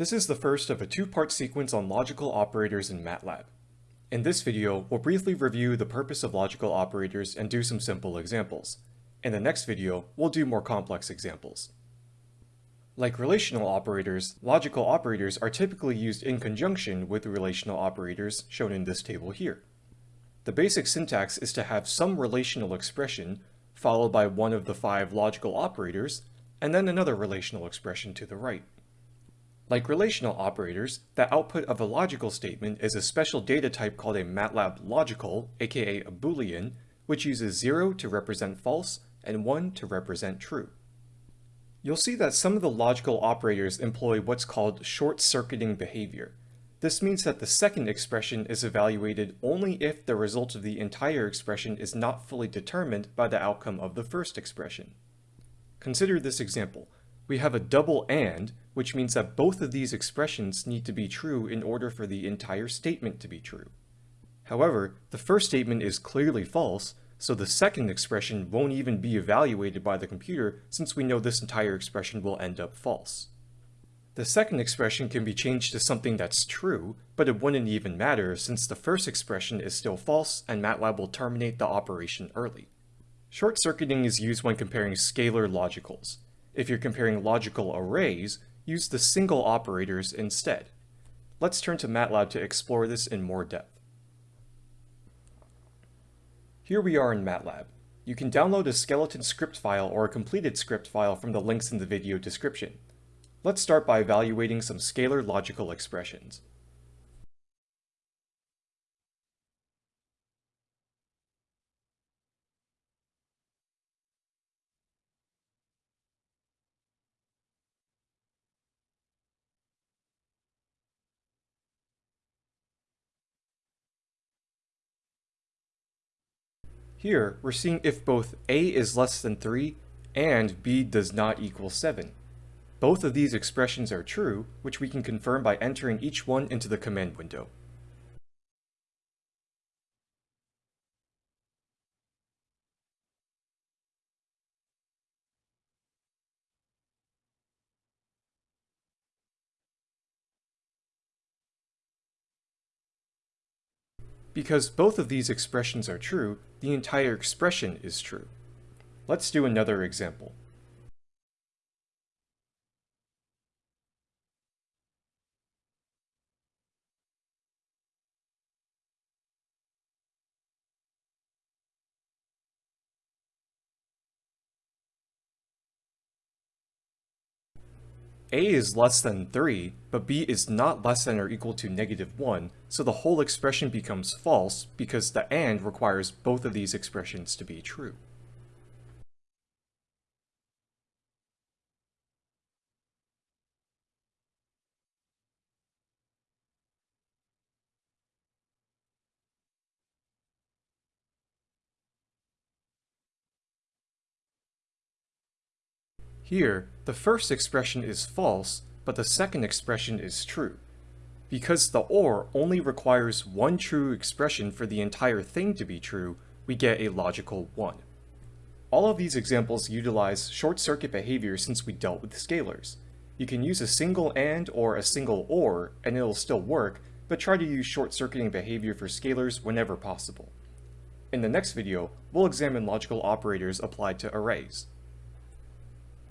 This is the first of a two-part sequence on logical operators in MATLAB. In this video, we'll briefly review the purpose of logical operators and do some simple examples. In the next video, we'll do more complex examples. Like relational operators, logical operators are typically used in conjunction with relational operators shown in this table here. The basic syntax is to have some relational expression, followed by one of the five logical operators, and then another relational expression to the right. Like relational operators, the output of a logical statement is a special data type called a MATLAB logical, aka a boolean, which uses 0 to represent false and 1 to represent true. You'll see that some of the logical operators employ what's called short-circuiting behavior. This means that the second expression is evaluated only if the result of the entire expression is not fully determined by the outcome of the first expression. Consider this example. We have a double AND, which means that both of these expressions need to be true in order for the entire statement to be true. However, the first statement is clearly false, so the second expression won't even be evaluated by the computer since we know this entire expression will end up false. The second expression can be changed to something that's true, but it wouldn't even matter since the first expression is still false and MATLAB will terminate the operation early. Short-circuiting is used when comparing scalar logicals. If you're comparing logical arrays, use the single operators instead. Let's turn to MATLAB to explore this in more depth. Here we are in MATLAB. You can download a skeleton script file or a completed script file from the links in the video description. Let's start by evaluating some scalar logical expressions. Here, we're seeing if both a is less than 3 and b does not equal 7. Both of these expressions are true, which we can confirm by entering each one into the command window. Because both of these expressions are true, the entire expression is true. Let's do another example. A is less than 3, but b is not less than or equal to negative 1, so the whole expression becomes false because the AND requires both of these expressions to be true. Here, the first expression is false, but the second expression is true. Because the OR only requires one true expression for the entire thing to be true, we get a logical 1. All of these examples utilize short-circuit behavior since we dealt with scalars. You can use a single AND or a single OR and it'll still work, but try to use short-circuiting behavior for scalars whenever possible. In the next video, we'll examine logical operators applied to arrays.